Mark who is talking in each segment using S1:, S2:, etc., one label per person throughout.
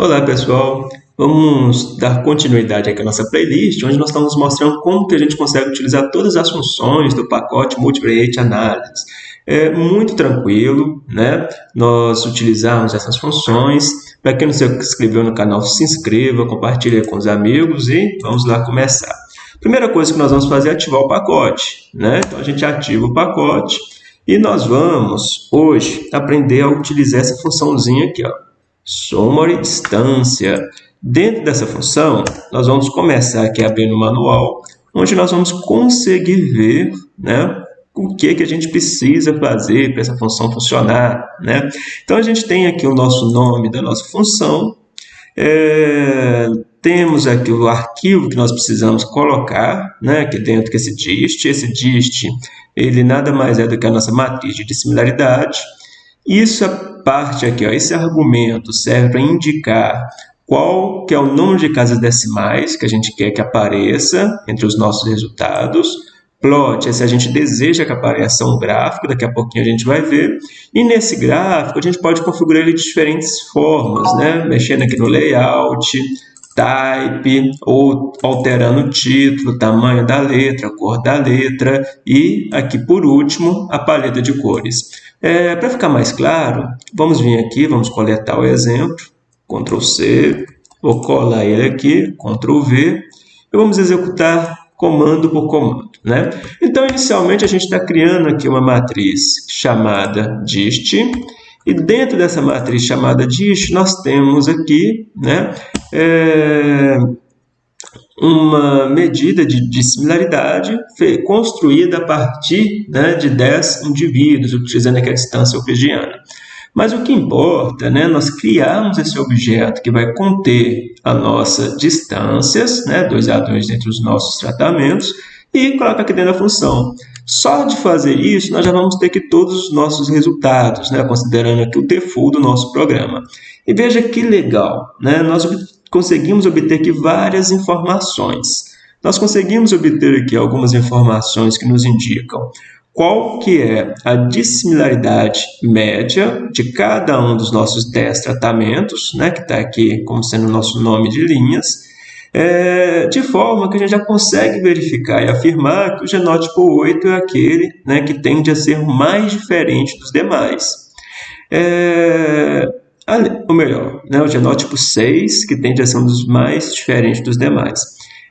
S1: Olá pessoal, vamos dar continuidade aqui à nossa playlist, onde nós estamos mostrando como que a gente consegue utilizar todas as funções do pacote Multivariate Analysis. É muito tranquilo, né? Nós utilizamos essas funções. Para quem não se inscreveu no canal, se inscreva, compartilhe com os amigos e vamos lá começar. Primeira coisa que nós vamos fazer é ativar o pacote, né? Então a gente ativa o pacote e nós vamos hoje aprender a utilizar essa funçãozinha aqui, ó summary distância. Dentro dessa função, nós vamos começar aqui abrindo o manual, onde nós vamos conseguir ver né, o que, que a gente precisa fazer para essa função funcionar. Né? Então, a gente tem aqui o nosso nome da nossa função, é, temos aqui o arquivo que nós precisamos colocar né, aqui dentro, que esse dist. Esse dist, ele nada mais é do que a nossa matriz de dissimilaridade. Isso parte aqui, ó, esse argumento serve para indicar qual que é o número de casas decimais que a gente quer que apareça entre os nossos resultados. Plot é se a gente deseja que apareça um gráfico, daqui a pouquinho a gente vai ver. E nesse gráfico a gente pode configurar ele de diferentes formas, né? mexendo aqui no layout, type, ou alterando o título, tamanho da letra, cor da letra e aqui por último a paleta de cores. É, Para ficar mais claro, vamos vir aqui, vamos coletar o exemplo, Ctrl C, vou colar ele aqui, Ctrl V, e vamos executar comando por comando. Né? Então, inicialmente, a gente está criando aqui uma matriz chamada dist, e dentro dessa matriz chamada dist, nós temos aqui né, é, uma medida de, de similaridade construída a partir né, de 10 indivíduos, utilizando aqui a distância euclidiana. Mas o que importa, né, nós criarmos esse objeto que vai conter a nossa distâncias, né, 2A, 2 entre os nossos tratamentos, e colocar aqui dentro da função. Só de fazer isso, nós já vamos ter aqui todos os nossos resultados, né, considerando aqui o default do nosso programa. E veja que legal, né, nós conseguimos obter aqui várias informações. Nós conseguimos obter aqui algumas informações que nos indicam qual que é a dissimilaridade média de cada um dos nossos 10 tratamentos, né, que está aqui como sendo o nosso nome de linhas, é, de forma que a gente já consegue verificar e afirmar que o genótipo 8 é aquele né, que tende a ser mais diferente dos demais. É, ou melhor, né, o genótipo 6, que tende a ser um dos mais diferentes dos demais.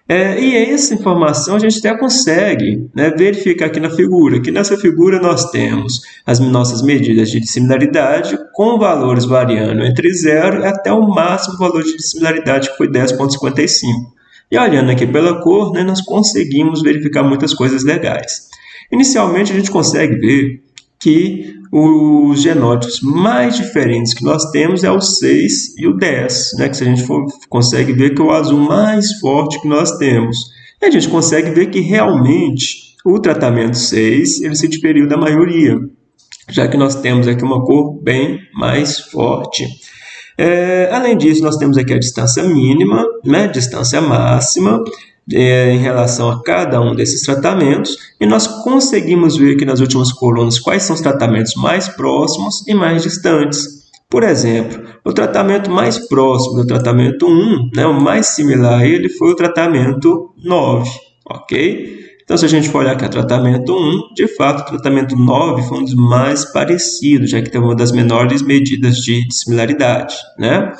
S1: É, e essa informação a gente até consegue né, verificar aqui na figura, que nessa figura nós temos as nossas medidas de dissimilaridade com valores variando entre 0 e até o máximo valor de dissimilaridade que foi 10.55. E olhando aqui pela cor, né, nós conseguimos verificar muitas coisas legais. Inicialmente a gente consegue ver que os genótipos mais diferentes que nós temos é o 6 e o 10, né? que se a gente for, consegue ver que é o azul mais forte que nós temos. E a gente consegue ver que realmente o tratamento 6 ele se diferiu da maioria, já que nós temos aqui uma cor bem mais forte. É, além disso, nós temos aqui a distância mínima, né, distância máxima, é, em relação a cada um desses tratamentos e nós conseguimos ver aqui nas últimas colunas quais são os tratamentos mais próximos e mais distantes. Por exemplo, o tratamento mais próximo do tratamento 1, né, o mais similar a ele, foi o tratamento 9, ok? Então, se a gente for olhar aqui o tratamento 1, de fato, o tratamento 9 foi um dos mais parecidos, já que tem uma das menores medidas de similaridade, né?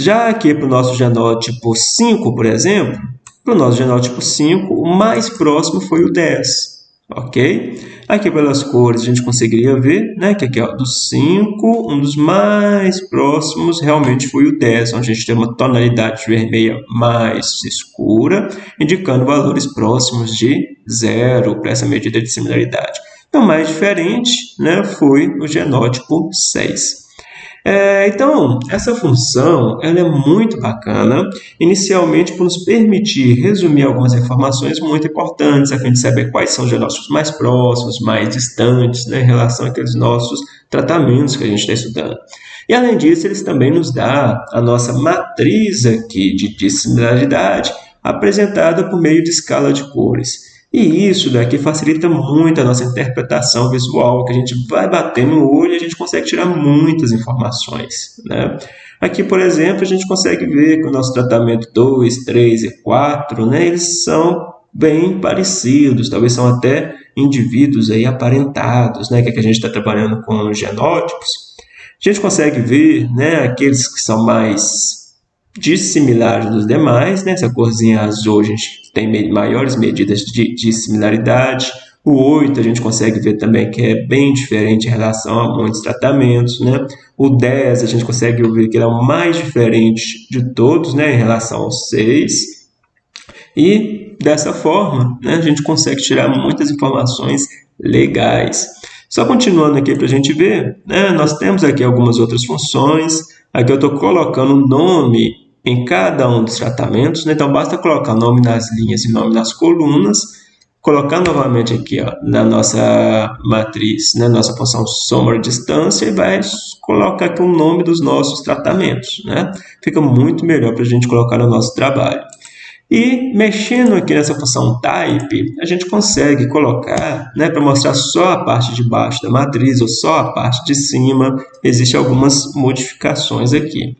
S1: Já aqui para o nosso genótipo 5, por exemplo, para o nosso genótipo 5, o mais próximo foi o 10, ok? Aqui pelas cores a gente conseguiria ver né, que aqui ó, do 5, um dos mais próximos realmente foi o 10, onde a gente tem uma tonalidade vermelha mais escura, indicando valores próximos de zero para essa medida de similaridade. Então, mais diferente né, foi o genótipo 6. É, então, essa função ela é muito bacana, inicialmente por nos permitir resumir algumas informações muito importantes, a fim de saber quais são os genótipos mais próximos, mais distantes, né, em relação àqueles nossos tratamentos que a gente está estudando. E, além disso, eles também nos dá a nossa matriz aqui de dissimilaridade, apresentada por meio de escala de cores. E isso daqui facilita muito a nossa interpretação visual, que a gente vai bater no olho e a gente consegue tirar muitas informações. Né? Aqui, por exemplo, a gente consegue ver que o nosso tratamento 2, 3 e 4, né, eles são bem parecidos, talvez são até indivíduos aí aparentados, né, que, é que a gente está trabalhando com genótipos. A gente consegue ver né, aqueles que são mais dissimilares dos demais, né? essa corzinha azul a gente tem maiores medidas de, de similaridade, o 8 a gente consegue ver também que é bem diferente em relação a muitos tratamentos. Né? O 10 a gente consegue ver que ele é o mais diferente de todos né, em relação ao 6. E dessa forma né, a gente consegue tirar muitas informações legais. Só continuando aqui para a gente ver, né, nós temos aqui algumas outras funções. Aqui eu estou colocando o nome em cada um dos tratamentos, né? então basta colocar nome nas linhas e nome nas colunas colocar novamente aqui ó, na nossa matriz, na né, nossa função soma distância e vai colocar aqui o nome dos nossos tratamentos. Né? Fica muito melhor para a gente colocar no nosso trabalho. E mexendo aqui nessa função type, a gente consegue colocar, né, para mostrar só a parte de baixo da matriz ou só a parte de cima, existem algumas modificações aqui.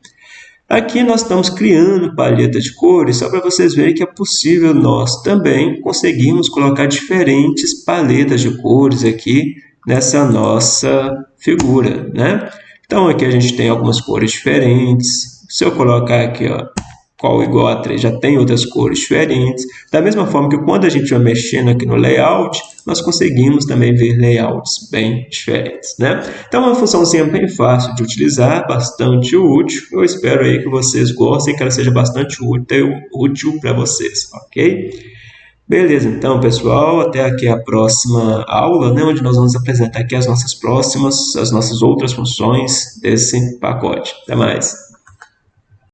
S1: Aqui nós estamos criando palheta de cores só para vocês verem que é possível nós também conseguirmos colocar diferentes paletas de cores aqui nessa nossa figura, né? Então aqui a gente tem algumas cores diferentes. Se eu colocar aqui, ó, qual igual a 3 já tem outras cores diferentes. Da mesma forma que quando a gente vai mexendo aqui no layout, nós conseguimos também ver layouts bem diferentes. Né? Então é uma funçãozinha bem fácil de utilizar, bastante útil. Eu espero aí que vocês gostem, que ela seja bastante útil, útil para vocês, ok? Beleza, então, pessoal, até aqui a próxima aula, né, onde nós vamos apresentar aqui as nossas próximas, as nossas outras funções desse pacote. Até mais!